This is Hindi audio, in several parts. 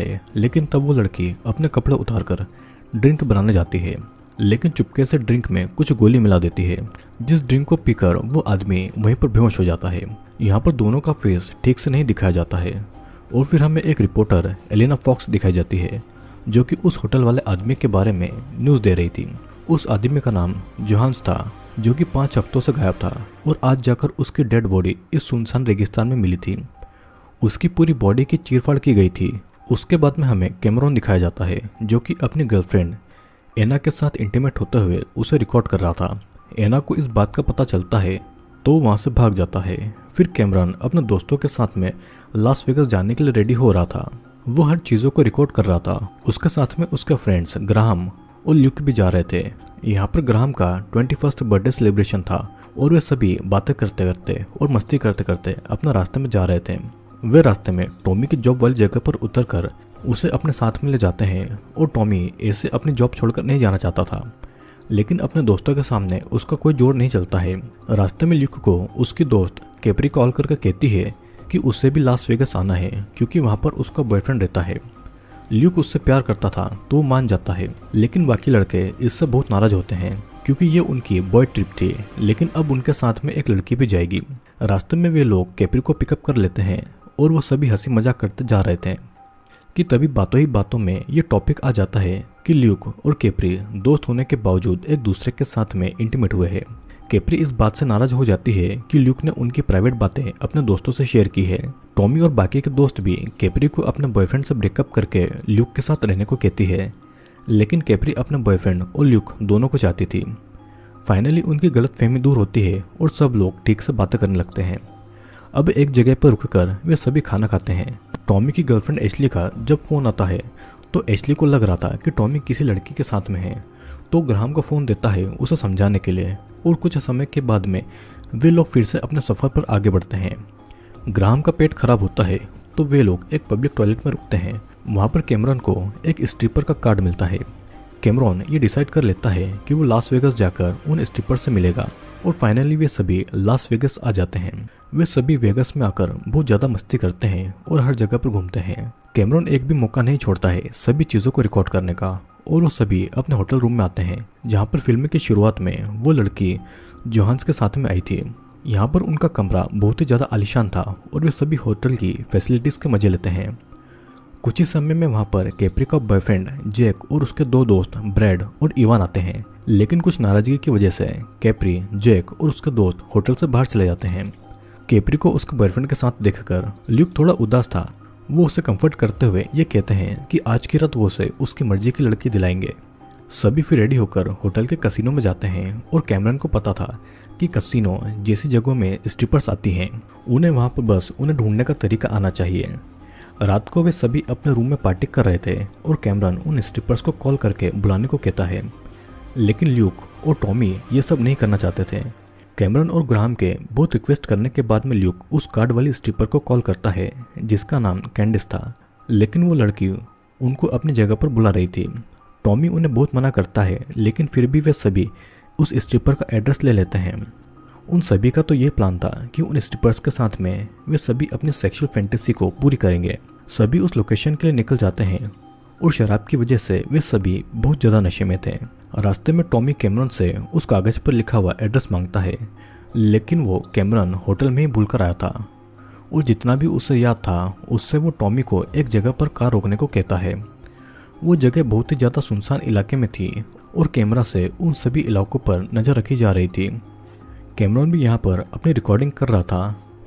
है, लेकिन तब वो लड़की अपने कपड़े उतारकर ड्रिंक बनाने जाती है। लेकिन चुपके से ड्रिंक में कुछ गोली मिला देती है। जिस ड्रिंक को पीकर वो आदमी वहीं पर बेहोश हो जाता है। यहाँ पर दोनों का फेस ठीक से नहीं दिखाया जाता है। और फिर हमें एक रिपोर्टर, एलिना फॉक्स, दिखाई जाती है, जो कि उस होटल वाले आदमी के बारे में न्यूज़ दे रही थी। उस आदमी का नाम जोहान्स था, जो कि पाँच हफ्तों से गायब था, और आज जाकर उसकी डेड बॉडी इस सुनसान रेगिस्तान में मिली थी। उसकी पूरी बॉडी की चीरफाड़ की गई थी। उसके बाद में हमें कैमरॉन दिखाया जाता है, जो कि अपनी गर्लफ्रेंड, एना के साथ इंटीमेट होते हुए उसे रिकॉर्ड कर रहा था। एना को इस बात का पता चलता है तो वहाँ से भाग जाता है। फिर कैमरन अपने दोस्तों के साथ में लास वेगस जाने के लिए रेडी हो रहा था। वो हर चीज़ों को रिकॉर्ड कर रहा था। उसके साथ में उसके फ्रेंड्स ग्राहम और ल्यूक भी जा रहे थे। यहाँ पर ग्राहम का ट्वेंटी फ़र्स्ट बर्थडे सेलिब्रेशन था और वे सभी बातें करते करते और मस्ती करते करते अपना रास्ते में जा रहे थे। वे रास्ते में टॉमी की जॉब वाली जगह पर उतरकर उसे अपने साथ में ले जाते हैं और टॉमी ऐसे अपनी जॉब छोड़कर नहीं जाना चाहता था। लेकिन अपने दोस्तों के सामने उसका कोई ज़ोर नहीं चलता है। रास्ते में ल्यूक को उसकी दोस्त कैपरी कॉल करके कहती है कि उसे भी लास वेगस आना है, क्योंकि वहाँ पर उसका बॉयफ्रेंड रहता है। ल्यूक उससे प्यार करता था तो मान जाता है, लेकिन बाकी लड़के इससे बहुत नाराज़ होते हैं, क्योंकि ये उनकी बॉय ट्रिप थी, लेकिन अब उनके साथ में एक लड़की भी जाएगी। रास्ते में वे लोग कैपरी को पिकअप कर लेते हैं और वो सभी हँसी मज़ाक करते जा रहे थे कि तभी बातों ही बातों में ये टॉपिक आ जाता है कि ल्यूक और केपरी दोस्त होने के बावजूद एक दूसरे के साथ में इंटीमेट हुए हैं। केपरी इस बात से नाराज़ हो जाती है कि ल्यूक ने उनकी प्राइवेट बातें अपने दोस्तों से शेयर की है। टॉमी और बाकी के दोस्त भी केपरी को अपने बॉयफ्रेंड से ब्रेकअप करके ल्यूक के साथ रहने को कहती है। लेकिन केपरी अपने बॉयफ्रेंड और ल्यूक दोनों को चाहती थी। फाइनली उनकी गलतफहमी दूर होती है और सब लोग ठीक से बातें करने लगते हैं। अब एक जगह पर रुककर वे सभी खाना खाते हैं। टॉमी की गर्लफ्रेंड एशली का जब फ़ोन आता है तो एशली को लग रहा था कि टॉमी किसी लड़की के साथ में है। तो ग्राहम को फ़ोन देता है उसे समझाने के लिए और कुछ समय के बाद में वे लोग फिर से अपने सफ़र पर आगे बढ़ते हैं। ग्राहम का पेट खराब होता है तो वे लोग एक पब्लिक टॉयलेट में रुकते हैं। वहाँ पर कैमरन को एक स्ट्रिपर का कार्ड मिलता है। कैमरॉन ये डिसाइड कर लेता है कि वो लास वेगस जाकर उन स्ट्रिपर से मिलेगा। और फाइनली वे सभी लास वेगस आ जाते हैं। वे सभी वेगस में आकर बहुत ज़्यादा मस्ती करते हैं और हर जगह पर घूमते हैं। कैमरॉन एक भी मौका नहीं छोड़ता है सभी चीज़ों को रिकॉर्ड करने का और वो सभी अपने होटल रूम में आते हैं, जहाँ पर फ़िल्म की शुरुआत में वो लड़की जोहान्स के साथ में आई थी। यहाँ पर उनका कमरा बहुत ही ज़्यादा आलिशान था और वे सभी होटल की फैसिलिटीज़ के मज़े लेते हैं। कुछ ही समय में वहाँ पर कैप्री का बॉयफ्रेंड जैक और उसके दो दोस्त ब्रैड और इवान आते हैं। लेकिन कुछ नाराज़गी की वजह से कैप्री जैक और उसके दोस्त होटल से बाहर चले जाते हैं। कैप्री को उसके बॉयफ्रेंड के साथ देखकर ल्यूक थोड़ा उदास था। वो उसे कंफर्ट करते हुए ये कहते हैं कि आज की रात वो उसे उसकी मर्ज़ी की लड़की दिलाएँगे। सभी फिर रेडी होकर होटल के कसिनो में जाते हैं और कैमरन को पता था कि कसिनो जैसी जगहों में स्ट्रिपर्स आती हैं। उन्हें वहाँ पर बस उन्हें ढूँढने का तरीका आना चाहिए। रात को वे सभी अपने रूम में पार्टी कर रहे थे और कैमरन उन स्ट्रिपर्स को कॉल करके बुलाने को कहता है। लेकिन ल्यूक और टॉमी ये सब नहीं करना चाहते थे। कैमरन और ग्राहम के बहुत रिक्वेस्ट करने के बाद में ल्यूक उस कार्ड वाली स्ट्रिपर को कॉल करता है, जिसका नाम कैंडिस था। लेकिन वो लड़की उनको अपनी जगह पर बुला रही थी। टॉमी उन्हें बहुत मना करता है, लेकिन फिर भी वे सभी उस स्ट्रिपर का एड्रेस ले लेते हैं। उन सभी का तो ये प्लान था कि उन स्ट्रिपर्स के साथ में वे सभी अपनी सेक्सुअल फैंटेसी को पूरी करेंगे। सभी उस लोकेशन के लिए निकल जाते हैं और शराब की वजह से वे सभी बहुत ज़्यादा नशे में थे। रास्ते में टॉमी कैमरन से उस कागज़ पर लिखा हुआ एड्रेस माँगता है, लेकिन वो कैमरन होटल में ही भूल कर आया था। और जितना भी उसे याद था, उससे वो टॉमी को एक जगह पर कार रोकने को कहता है। वो जगह बहुत ही ज़्यादा सुनसान इलाके में थी और कैमरा से उन सभी इलाकों पर नज़र रखी जा रही थी। कैमरन भी यहाँ पर अपनी रिकॉर्डिंग कर रहा था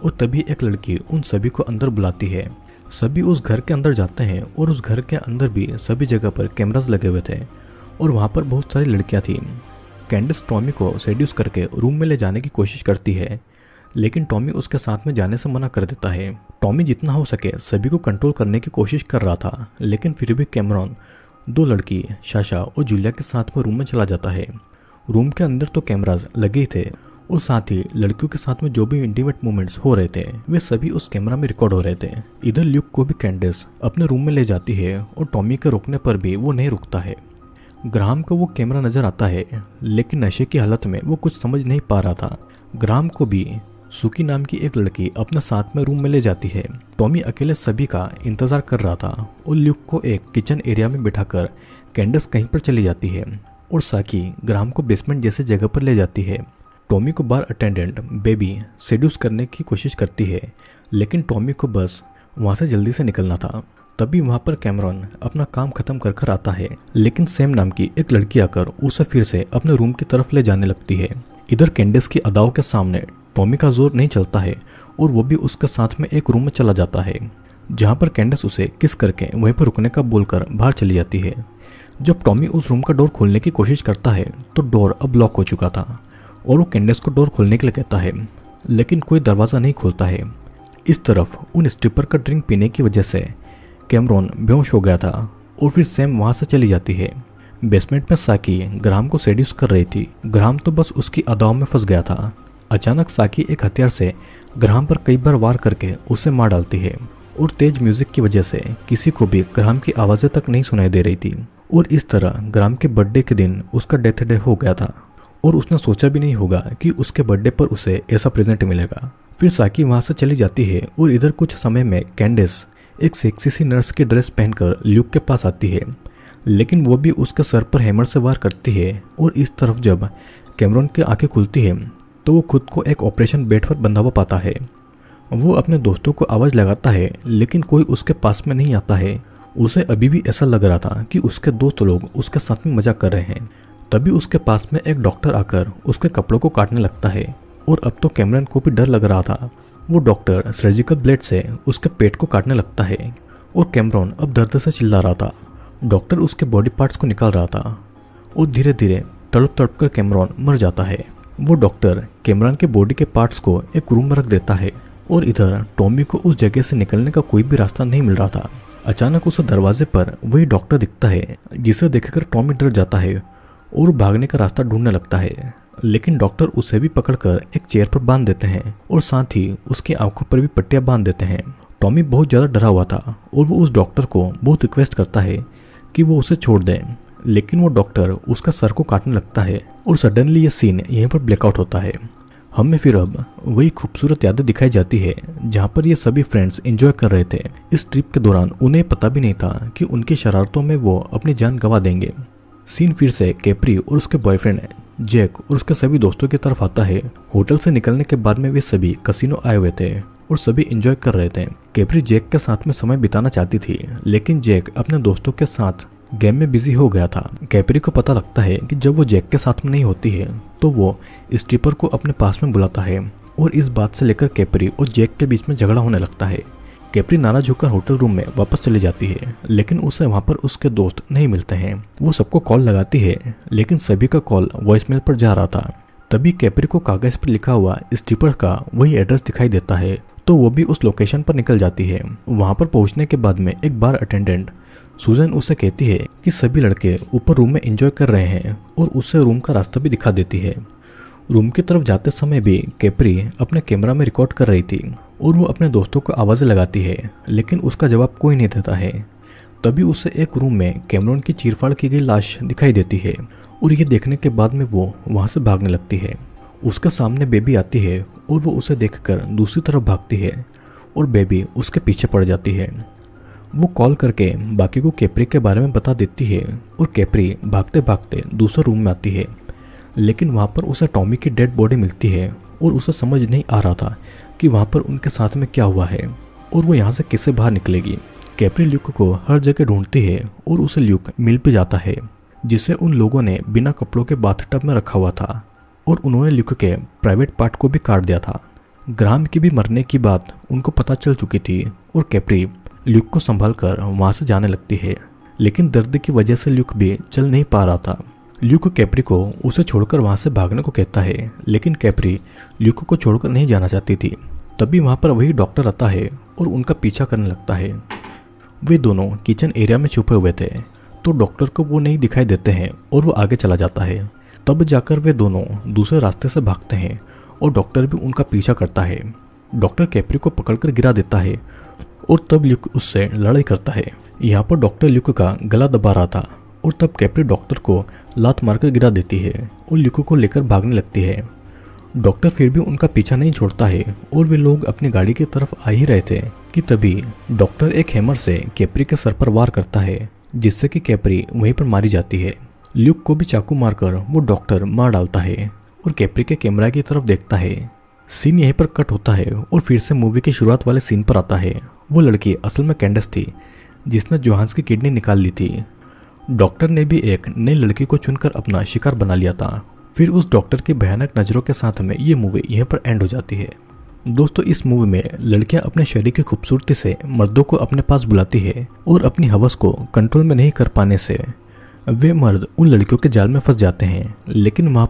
और तभी एक लड़की उन सभी को अंदर बुलाती है। सभी उस घर के अंदर जाते हैं और उस घर के अंदर भी सभी जगह पर कैमराज लगे हुए थे और वहाँ पर बहुत सारी लड़कियाँ थीं। कैंडिस टॉमी को सेड्यूस करके रूम में ले जाने की कोशिश करती है, लेकिन टॉमी उसके साथ में जाने से मना कर देता है। टॉमी जितना हो सके सभी को कंट्रोल करने की कोशिश कर रहा था, लेकिन फिर भी कैमरॉन, दो लड़की शाशा और जूलिया के साथ में रूम में चला जाता है। रूम के अंदर तो कैमराज लगे ही थे और साथ ही लड़कियों के साथ में जो भी इंटीमेट मोमेंट्स हो रहे थे, वे सभी उस कैमरा में रिकॉर्ड हो रहे थे। इधर ल्यूक को भी कैंडिस अपने रूम में ले जाती है और टॉमी के रोकने पर भी वो नहीं रुकता है। ग्राम को वो कैमरा नज़र आता है, लेकिन नशे की हालत में वो कुछ समझ नहीं पा रहा था। ग्राम को भी सुकी नाम की एक लड़की अपने साथ में रूम में ले जाती है। टॉमी अकेले सभी का इंतज़ार कर रहा था और ल्यूक को एक किचन एरिया में बिठाकर कैंडस कहीं पर चली जाती है और साकी ग्राम को बेसमेंट जैसे जगह पर ले जाती है। टॉमी को बार अटेंडेंट बेबी सेड्यूस करने की कोशिश करती है, लेकिन टॉमी को बस वहाँ से जल्दी से निकलना था। तभी वहाँ पर कैमरॉन अपना काम खत्म कर कर आता है, लेकिन सेम नाम की एक लड़की आकर उसे फिर से अपने रूम की तरफ़ ले जाने लगती है। इधर कैंडिस की अदाओं के सामने टॉमी का ज़ोर नहीं चलता है, और वो भी उसके साथ में एक रूम में चला जाता है, जहाँ पर कैंडिस उसे किस करके वहीं पर रुकने का बोलकर बाहर चली जाती है। जब टॉमी उस रूम का डोर खोलने की कोशिश करता है तो डोर अब लॉक हो चुका था। और वो कैंडिस को डोर खोलने के लिए कहता है, लेकिन कोई दरवाज़ा नहीं खोलता है। इस तरफ़ उन स्ट्रिपर का ड्रिंक पीने की वजह से कैमरॉन बेहोश हो गया था और फिर सैम वहाँ से चली जाती है। बेसमेंट में साकी ग्राम को सेड्यूस कर रही थी। ग्राम तो बस उसकी अदाओं में फंस गया था। अचानक साकी एक हथियार से ग्राम पर कई बार वार करके उसे मार डालती है और तेज म्यूज़िक की वजह से किसी को भी ग्राम की आवाज़ें तक नहीं सुनाई दे रही थी। और इस तरह ग्राम के बर्थडे के दिन उसका डेथ डे हो गया था। और उसने सोचा भी नहीं होगा कि उसके बर्थडे पर उसे ऐसा प्रेजेंट मिलेगा। फिर साकी वहाँ से चली जाती है और इधर कुछ समय में कैंडिस एक सेक्सी सी नर्स की ड्रेस पहनकर ल्यूक के पास आती है। लेकिन वो भी उसके सर पर हैमर से वार करती है और इस तरफ़ जब कैमरॉन की आँखें खुलती है तो वो खुद को एक ऑपरेशन बेड पर बंधा हुआ पाता है। वो अपने दोस्तों को आवाज़ लगाता है, लेकिन कोई उसके पास में नहीं आता है। उसे अभी भी ऐसा लग रहा था कि उसके दोस्त लोग उसके साथ में मज़ाक कर रहे हैं। तभी उसके पास में एक डॉक्टर आकर उसके कपड़ों को काटने लगता है और अब तो कैमरन को भी डर लग रहा था। वो डॉक्टर सर्जिकल ब्लेड से उसके पेट को काटने लगता है और कैमरॉन अब दर्द से चिल्ला रहा था। डॉक्टर उसके बॉडी पार्ट्स को निकाल रहा था और धीरे धीरे तड़प तड़प कर कैमरॉन मर जाता है। वो डॉक्टर कैमरॉन के बॉडी के पार्ट्स को एक रूम में रख देता है और इधर टॉमी को उस जगह से निकलने का कोई भी रास्ता नहीं मिल रहा था। अचानक उस दरवाजे पर वही डॉक्टर दिखता है, जिसे देखकर टॉमी डर जाता है। और भागने का रास्ता ढूँढने लगता है। लेकिन डॉक्टर उसे भी पकड़कर एक चेयर पर बाँध देते हैं और साथ ही उसकी आँखों पर भी पट्टियाँ बाँध देते हैं। टॉमी बहुत ज़्यादा डरा हुआ था और वो उस डॉक्टर को बहुत रिक्वेस्ट करता है कि वो उसे छोड़ दें। लेकिन वो डॉक्टर उसका सर को काटने लगता है और सडनली ये सीन यहीं पर ब्लैकआउट होता है। हमें फिर अब वही खूबसूरत यादें दिखाई जाती है, जहाँ पर ये सभी फ्रेंड्स एंजॉय कर रहे थे। इस ट्रिप के दौरान उन्हें पता भी नहीं था कि उनकी शरारतों में वो अपनी जान गंवा देंगे। सीन फिर से कैप्री और उसके बॉयफ्रेंड जैक और उसके सभी दोस्तों की तरफ़ आता है। होटल से निकलने के बाद में वे सभी कसिनो आए हुए थे और सभी एंजॉय कर रहे थे। कैप्री जैक के साथ में समय बिताना चाहती थी, लेकिन जैक अपने दोस्तों के साथ गेम में बिज़ी हो गया था। कैप्री को पता लगता है कि जब वो जैक के साथ में नहीं होती है तो वो स्टीपर को अपने पास में बुलाता है और इस बात से लेकर कैप्री और जैक के बीच में झगड़ा होने लगता है। कैप्री नाराज़ होकर होटल रूम में वापस चली जाती है, लेकिन उसे वहाँ पर उसके दोस्त नहीं मिलते हैं। वो सबको कॉल लगाती है, लेकिन सभी का कॉल वॉइसमेल पर जा रहा था। तभी कैप्री को कागज़ पर लिखा हुआ स्टीपर का वही एड्रेस दिखाई देता है तो वो भी उस लोकेशन पर निकल जाती है। वहाँ पर पहुँचने के बाद में एक बार अटेंडेंट सुजन उसे कहती है कि सभी लड़के ऊपर रूम में एंजॉय कर रहे हैं और उसे रूम का रास्ता भी दिखा देती है। रूम की तरफ़ जाते समय भी कैप्री अपने कैमरा में रिकॉर्ड कर रही थी। और वो अपने दोस्तों को आवाज़ें लगाती है, लेकिन उसका जवाब कोई नहीं देता है। तभी उसे एक रूम में कैमरॉन की चीरफाड़ की गई लाश दिखाई देती है, और ये देखने के बाद में वो वहाँ से भागने लगती है। उसके सामने बेबी आती है, और वो उसे देखकर दूसरी तरफ़ भागती है, और बेबी उसके पीछे पड़ जाती है। वो कॉल करके बाकी को कैपरी के बारे में बता देती है, और कैप्री भागते भागते दूसरे रूम में आती है। लेकिन वहाँ पर उसे टॉमी की डेड बॉडी मिलती है, और उसे समझ नहीं आ रहा था कि वहाँ पर उनके साथ में क्या हुआ है और वो यहाँ से किससे बाहर निकलेगी। कैप्री ल्यूक को हर जगह ढूंढती है और उसे ल्यूक मिल भी जाता है, जिसे उन लोगों ने बिना कपड़ों के बाथटब में रखा हुआ था और उन्होंने ल्यूक के प्राइवेट पार्ट को भी काट दिया था। ग्राम की भी मरने की बात उनको पता चल चुकी थी और कैप्री ल्यूक को संभाल कर वहाँ से जाने लगती है, लेकिन दर्द की वजह से ल्यूक भी चल नहीं पा रहा था। ल्यूक कैप्री को उसे छोड़कर वहाँ से भागने को कहता है, लेकिन कैप्री ल्यूक को छोड़कर नहीं जाना चाहती थी। तभी वहाँ पर वही डॉक्टर आता है और उनका पीछा करने लगता है। वे दोनों किचन एरिया में छुपे हुए थे तो डॉक्टर को वो नहीं दिखाई देते हैं और वो आगे चला जाता है। तब जाकर वे दोनों दूसरे रास्ते से भागते हैं और डॉक्टर भी उनका पीछा करता है। डॉक्टर कैप्री को पकड़कर गिरा देता है और तब ल्यूक उससे लड़ाई करता है। यहाँ पर डॉक्टर ल्यूक का गला दबा रहा था और तब कैप्री डॉक्टर को लात मारकर गिरा देती है और ल्यूको को लेकर भागने लगती है। डॉक्टर फिर भी उनका पीछा नहीं छोड़ता है और वे लोग अपनी गाड़ी की तरफ़ आ ही रहे थे कि तभी डॉक्टर एक हैमर से कैपरी के सर पर वार करता है, जिससे कि कैपरी वहीं पर मारी जाती है। ल्यूक को भी चाकू मारकर वो डॉक्टर मार डालता है और कैपरी के कैमरा की तरफ़ देखता है। सीन यहीं पर कट होता है और फिर से मूवी की शुरुआत वाले सीन पर आता है। वो लड़की असल में कैंडस थी, जिसने जोहान्स की किडनी निकाल ली थी। डॉक्टर ने भी एक नई लड़की को चुनकर अपना शिकार बना लिया था। फिर उस डॉक्टर की भयानक नज़रों के साथ में ये मूवी यहाँ पर एंड हो जाती है। दोस्तों, इस मूवी में लड़कियाँ अपने शरीर की खूबसूरती से मर्दों को अपने पास बुलाती है और अपनी हवस को कंट्रोल में नहीं कर पाने से वे मर्द उन लड़कियों के जाल में फंस जाते हैं, लेकिन वहाँ